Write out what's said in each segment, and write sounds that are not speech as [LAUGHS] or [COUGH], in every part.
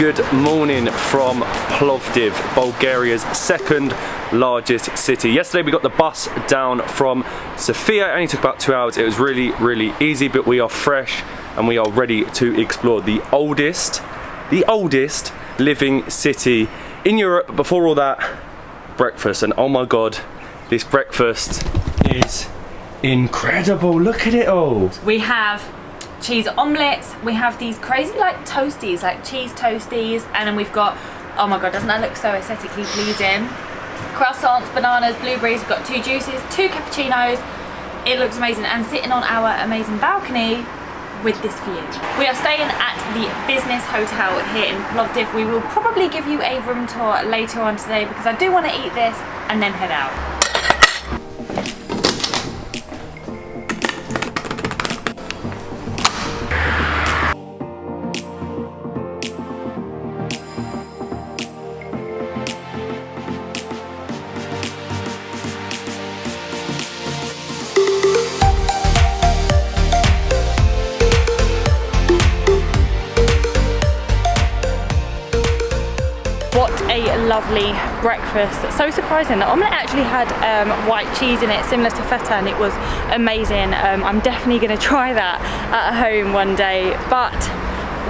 good morning from Plovdiv, Bulgaria's second largest city. Yesterday we got the bus down from Sofia, it only took about two hours. It was really, really easy, but we are fresh and we are ready to explore the oldest, the oldest living city in Europe. Before all that, breakfast. And oh my God, this breakfast is incredible. Look at it all. We have cheese omelets. We have these crazy like toasties, like cheese toasties. And then we've got, oh my God, doesn't that look so aesthetically pleasing? Croissants, bananas, blueberries. We've got two juices, two cappuccinos. It looks amazing. And sitting on our amazing balcony with this view. We are staying at the business hotel here in Plovdiv. We will probably give you a room tour later on today because I do want to eat this and then head out. Lovely breakfast. So surprising. The omelette actually had um, white cheese in it, similar to feta, and it was amazing. Um, I'm definitely going [LAUGHS] to try that at home one day. But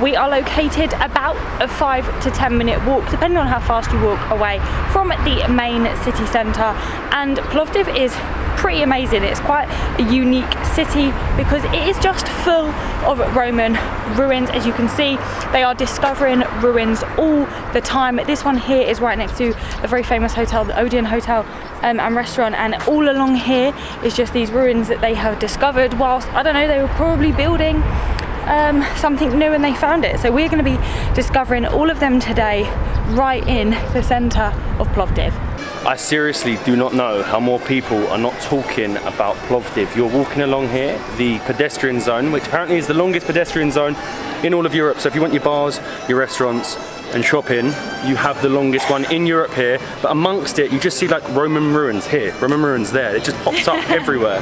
we are located about a five to 10 minute walk, depending on how fast you walk away from the main city centre. And Plovdiv is pretty amazing. It's quite a unique city because it is just full of Roman ruins. As you can see, they are discovering ruins all the time. This one here is right next to a very famous hotel, the Odeon Hotel um, and restaurant. And all along here is just these ruins that they have discovered whilst, I don't know, they were probably building um, something new and they found it. So we're going to be discovering all of them today right in the centre of Plovdiv. I seriously do not know how more people are not talking about Plovdiv. You're walking along here, the pedestrian zone, which apparently is the longest pedestrian zone in all of Europe. So if you want your bars, your restaurants, and shopping, you have the longest one in Europe here. But amongst it, you just see like Roman ruins here, Roman ruins there. It just pops up [LAUGHS] everywhere.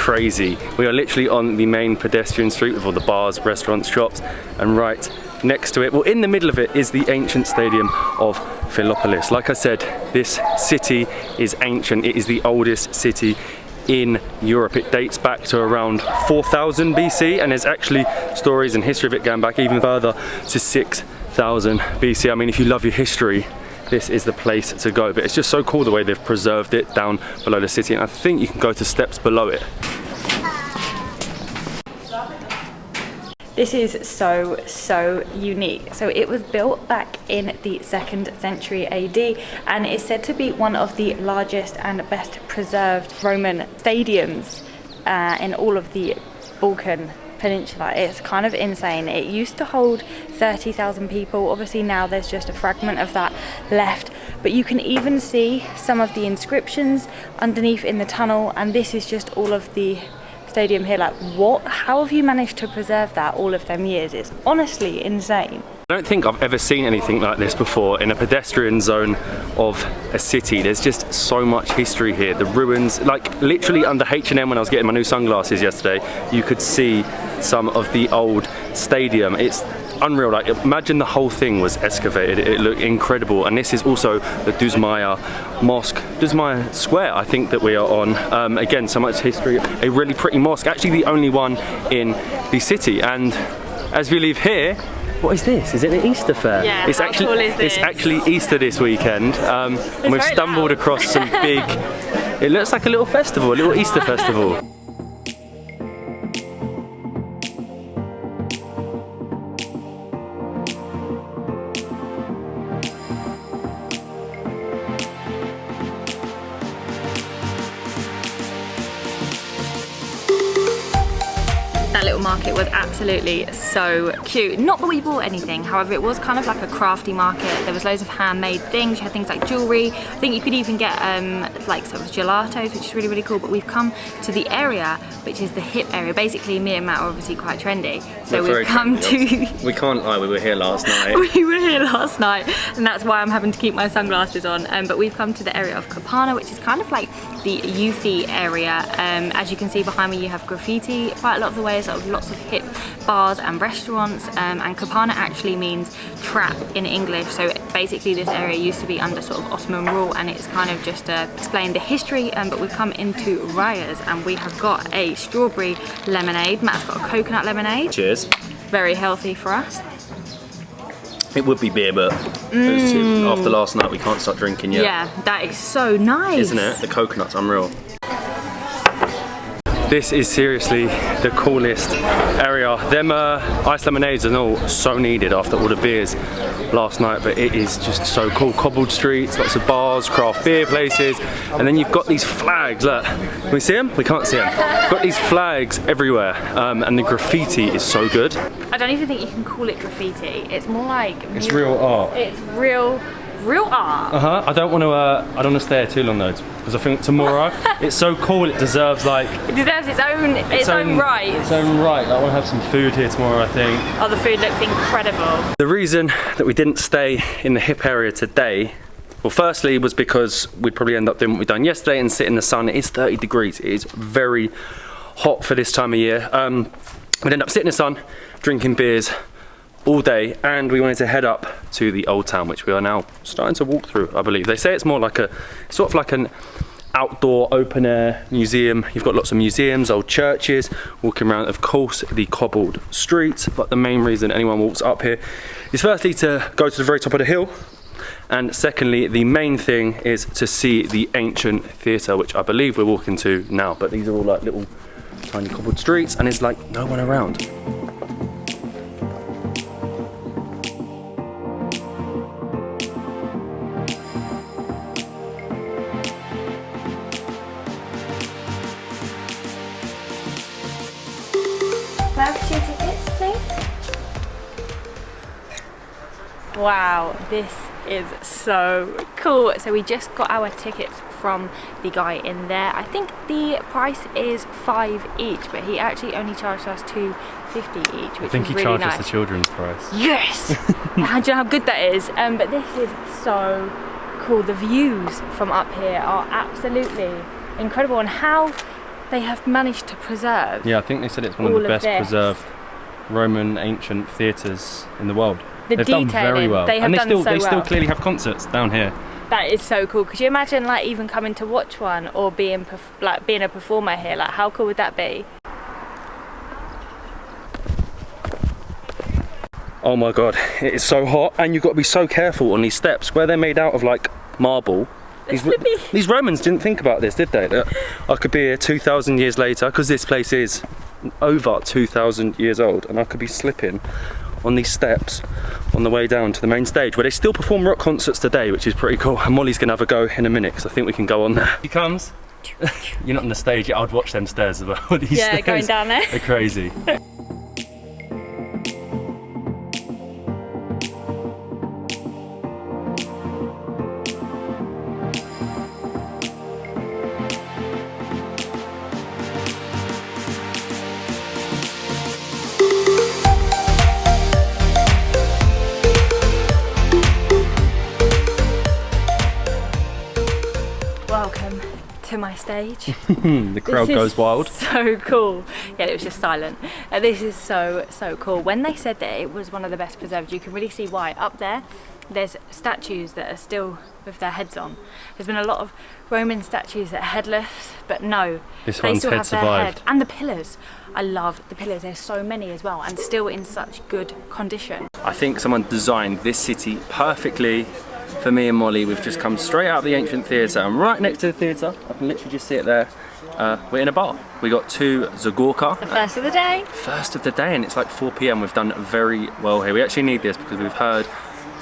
Crazy. We are literally on the main pedestrian street with all the bars, restaurants, shops, and right next to it, well in the middle of it is the ancient stadium of Philopolis. Like I said, this city is ancient. It is the oldest city in Europe. It dates back to around 4000 BC and there's actually stories and history of it going back even further to 6000 BC. I mean, if you love your history, this is the place to go. But it's just so cool the way they've preserved it down below the city. And I think you can go to steps below it. This is so, so unique. So it was built back in the second century AD and is said to be one of the largest and best preserved Roman stadiums uh, in all of the Balkan Peninsula. It's kind of insane. It used to hold 30,000 people. Obviously now there's just a fragment of that left. But you can even see some of the inscriptions underneath in the tunnel. And this is just all of the stadium here. Like what? How have you managed to preserve that all of them years? It's honestly insane. I don't think I've ever seen anything like this before in a pedestrian zone of a city. There's just so much history here. The ruins, like literally under H&M when I was getting my new sunglasses yesterday, you could see some of the old stadium. It's unreal. Like imagine the whole thing was excavated. It looked incredible. And this is also the Dzhumaya Mosque, Dzhumaya Square. I think that we are on. Um, again, so much history. A really pretty mosque. Actually, the only one in the city. And as we leave here, what is this? Is it an Easter fair? Yeah, it's actually cool it's actually Easter this weekend, um, and we've stumbled loud. across some [LAUGHS] big. it looks like a little festival, a little Easter festival. Absolutely so cute. Not that we bought anything, however it was kind of like a crafty market. There was loads of handmade things, you had things like jewellery. I think you could even get um, like sort of gelatos, which is really, really cool. But we've come to the area, which is the hip area. Basically, me and Matt are obviously quite trendy. So We're we've come trendy, to... We can't lie, we were here last [LAUGHS] night. we were here last night and that's why I'm having to keep my sunglasses on um, but we've come to the area of Kapana which is kind of like the youthy area. Um, as you can see behind me you have graffiti quite a lot of the way sort of lots of hip bars and restaurants. Um, and Kapana actually means trap in English. So basically this area used to be under sort of Ottoman rule and it's kind of just to explain the history. Um, but we've come into Raya's and we have got a strawberry lemonade. Matt's got a coconut lemonade. Cheers. very healthy for us It would be beer, but two, after last night, we can't start drinking yet. Yeah, that is so nice. Isn't it? The coconut's unreal. This is seriously the coolest area. Them uh, ice lemonades are all so needed after all the beers last night, but it is just so cool. Cobbled streets, lots of bars, craft beer places, and then you've got these flags. Look, can we see them? We can't see them. Got these flags everywhere, um, and the graffiti is so good. I don't even think you can call it graffiti. It's more like It's real art. It's real, real art. Uh huh. I don't want to. Uh, I don't want to stay here too long though, because I think tomorrow [LAUGHS] it's so cool. It deserves like It deserves its own, its, own, right. Its own right. I want to have some food here tomorrow. I think. Oh, the food looks incredible. The reason that we didn't stay in the hip area today, well, firstly was because we'd probably end up doing what we've done yesterday and sit in the sun. It is 30 degrees. It is very hot for this time of year. Um, we'd end up sitting in the sun, drinking beers all day, and we wanted to head up to the old town, which we are now starting to walk through. I believe they say it's more like a sort of like an outdoor open air museum. You've got lots of museums, old churches, walking around, of course, the cobbled streets. But the main reason anyone walks up here is firstly to go to the very top of the hill. And secondly, the main thing is to see the ancient theatre, which I believe we're walking to now. But these are all like little tiny cobbled streets and it's like no one around. Wow, this is so cool. So we just got our tickets from the guy in there. I think the price is five each, but he actually only charged us two fifty each, which I think he really charged nice. us the children's price. Yes! How do you know how good that is? Um, but this is so cool. The views from up here are absolutely incredible and how they have managed to preserve. Yeah, I think they said it's one of the of best this. preserved Roman ancient theatres in the world. The They've done very well. they have and they done still so they still clearly have concerts down here. That is so cool. Could you imagine like even coming to watch one or being like being a performer here? Like how cool would that be? Oh my god, it is so hot and you've got to be so careful on these steps where they're made out of like marble. These, [LAUGHS] these Romans didn't think about this, did they? That I could be here 2,000 years later because this place is over 2,000 years old and I could be slipping on these steps on the way down to the main stage where they still perform rock concerts today, which is pretty cool. And Molly's gonna have a go in a minute because I think we can go on there. He comes. [LAUGHS] You're not on the stage yet. I'd watch them stairs as well. [LAUGHS] These Yeah, stairs going down there. They're crazy. [LAUGHS] Welcome to my stage. [LAUGHS] the crowd This goes is wild. [LAUGHS] So cool. Yeah, it was just silent. Uh, this is so so cool. When they said that it was one of the best preserved, you can really see why. Up there, there's statues that are still with their heads on. There's been a lot of Roman statues that are headless, but no, This they one's still head have their survived. head. And the pillars. I love the pillars. There's so many as well, and still in such good condition. I think someone designed this city perfectly for me and Molly. We've just come straight out of the ancient theatre I'm right next to the theatre, I can literally just see it there. Uh, we're in a bar. We got two Zagorka, The first of the day. first of the day, and it's like 4 p.m. We've done very well here. We actually need this because we've heard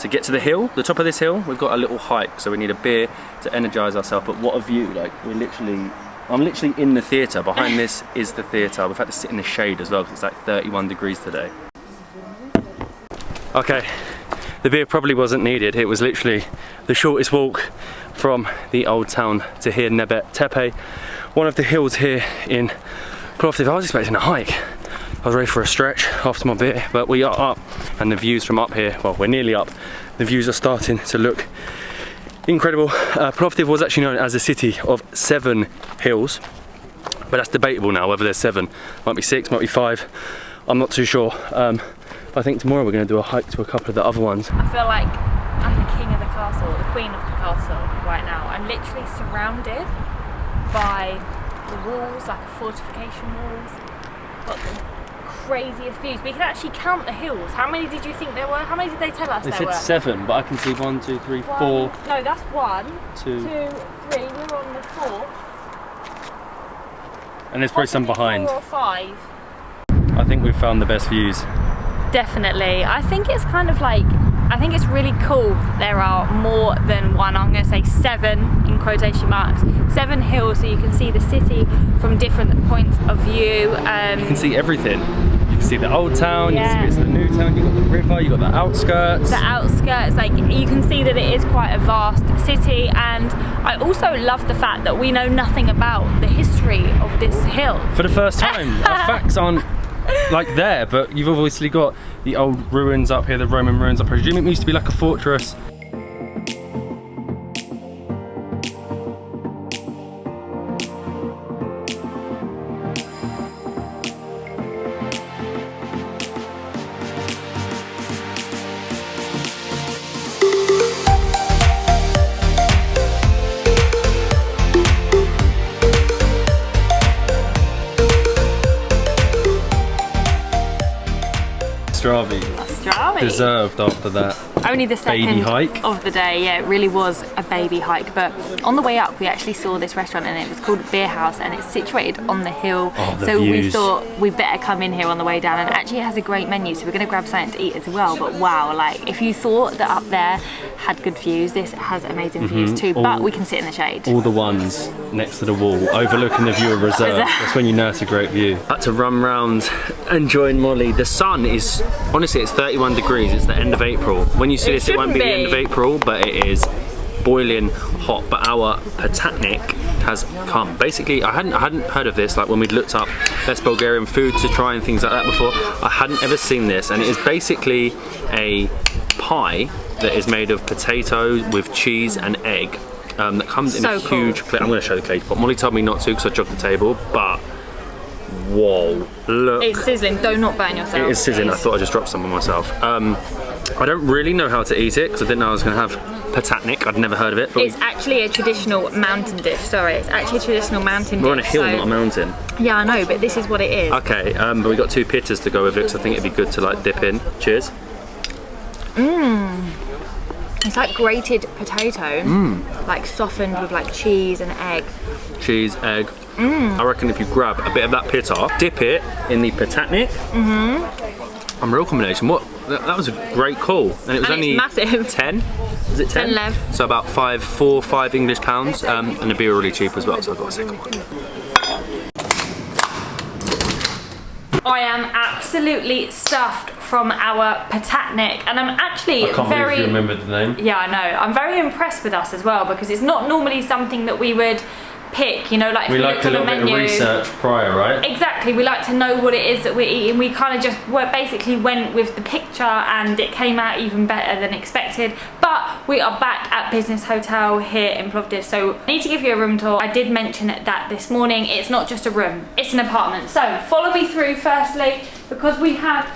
to get to the hill, the top of this hill, we've got a little hike, so we need a beer to energise ourselves. But what a view! Like we're literally I'm literally in the theatre. Behind this is the theatre. We've had to sit in the shade as well because it's like 31 degrees today. Okay, the beer probably wasn't needed. It was literally the shortest walk from the old town to here, Nebet Tepe. One of the hills here in Plovdiv. I was expecting a hike. I was ready for a stretch after my beer, but we are up and the views from up here, well, we're nearly up. The views are starting to look incredible. Uh, Plovdiv was actually known as a city of seven hills, but that's debatable now whether there's seven. Might be six, might be five. I'm not too sure. Um, I think tomorrow we're going to do a hike to a couple of the other ones. I feel like I'm the king of the castle, the queen of the castle right now. I'm literally surrounded by the walls, like fortification walls. Got the craziest views. We can actually count the hills. How many did you think there were? How many did they tell us They there said were? seven, but I can see one, two, three, One- four, No, that's one, two, two, three. We're on the fourth. and there's probably some behind. Four or five. I think we've found the best views. Definitely. I think it's kind of like, I think it's really cool. There are more than one, I'm going to say seven in quotation marks, seven hills so you can see the city from different points of view. Um, You can see everything. You can see the old town, you Yeah. can see it's the new town, you've got the river, you've got the outskirts. the outskirts, like you can see that it is quite a vast city and I also love the fact that we know nothing about the history of this hill. For the first time, our facts aren't [LAUGHS] like there, but you've obviously got the old ruins up here, the Roman ruins. I presume it used to be like a fortress. Deserved after that. Only the second hike. of the day, yeah, it really was a baby hike. But on the way up, we actually saw this restaurant and it was called Beer House and it's situated on the hill. Oh, the so we thought we better come in here on the way down and actually it has a great menu. So we're going to grab something to eat as well. But wow, like if you thought that up there had good views, this has amazing views too. But Mm-hmm. We can sit in the shade. All the ones next to the wall, overlooking the view of reserve. That's when you know it's a great view. Had to run round and join Molly. The sun is, honestly, it's 31 degrees. It's the end of April. When you see It this, it won't be, shouldn't the end of. April, but it is boiling hot. But our patatnik has come. Basically, I hadn't, I hadn't heard of this. Like when we'd looked up best Bulgarian food to try and things like that before, I hadn't ever seen this. And it is basically a pie that is made of potato with cheese and egg. Um, that comes in a cool. huge plate. I'm going to show the plate, but Molly told me not to because I jogged the table. But whoa, look! It's sizzling. Do not not burn yourself. It is sizzling. I thought I just dropped some on myself. Um, I don't really know how to eat it because I didn't know I was going to have patatnik. I'd never heard of it. But It's actually a traditional mountain dish. Sorry, it's actually a traditional mountain we're on a dish. hill, so- not a mountain. Yeah, I know, but this is what it is. Okay, um, but we got two pittas to go with it because I think it'd be good to like dip in. Cheers. Mmm. It's like grated potato, Mm. like softened with like cheese and egg. Cheese, egg. Mm. I reckon if you grab a bit of that pitta, off, dip it in the patatnik. Mm-hmm. real combination. What? That, that was a great call, and it was And it's only massive. [LAUGHS] Ten. Is it ten? 10 lev. So about five, four, five English pounds, um, and the beer really cheap as well. So I got a second one. I am absolutely stuffed from our patatnik, and I'm actually very. you remembered the name. Yeah, I know. I'm very impressed with us as well because it's not normally something that we would pick. You know, like We we liked looked a little bit menu. of research prior, right? Exactly, we like to know what it is that we're eating. We kind of just basically went with the picture and it came out even better than expected. But we are back at Business Hotel here in Plovdiv, so I need to give you a room tour. I did mention that this morning. It's not just a room, it's an apartment. So follow me through firstly because we have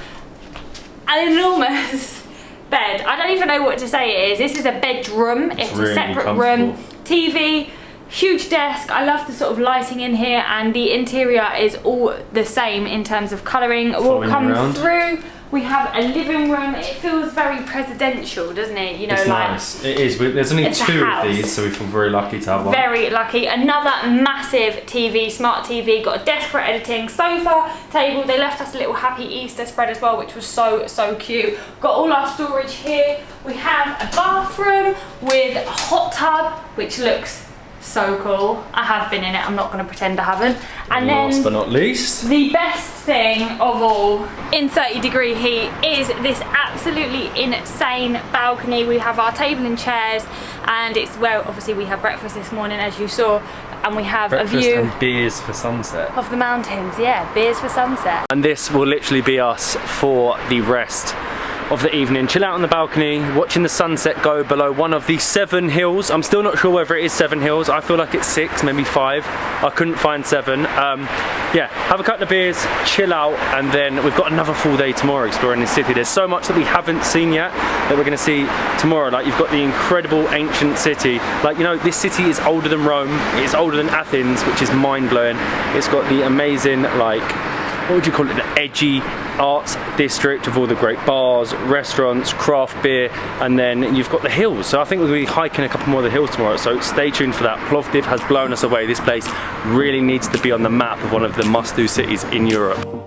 an enormous [LAUGHS] bed. I don't even know what to say it is. This is a bedroom. It's, really a separate room. TV, huge desk. I love the sort of lighting in here and the interior is all the same in terms of colouring. We'll come around. through. We have a living room. It feels very presidential, doesn't it? You know, It's like nice. It is. There's only two of these, so we feel very lucky to have one. very lucky. Another massive TV, smart TV, got a desk for editing, sofa, table. They left us a little happy Easter spread as well, which was so, so cute. Got all our storage here. We have a bathroom with a hot tub, which looks so cool. I have been in it, I'm not gonna pretend I haven't. And Last then but not least, the best thing of all in 30 degree heat is this absolutely insane balcony. We have our table and chairs and it's where obviously we had breakfast this morning as you saw and we have breakfast a view and beers for sunset. of the mountains. Yeah, beers for sunset. And this will literally be us for the rest of the evening. Chill out on the balcony, watching the sunset go below one of the seven hills. I'm still not sure whether it is seven hills. I feel like it's six, maybe five. I couldn't find seven. Um, yeah, have a couple of beers, chill out, and then we've got another full day tomorrow exploring the city. There's so much that we haven't seen yet that we're gonna see tomorrow. Like you've got the incredible ancient city. Like, you know, this city is older than Rome. It's older than Athens, which is mind blowing. It's got the amazing, like, what would you call it, the edgy arts district of all the great bars, restaurants, craft beer, and then you've got the hills. So I think to be hiking a couple more of the hills tomorrow, so stay tuned for that. Plovdiv has blown us away. This place really needs to be on the map of one of the must-do cities in Europe.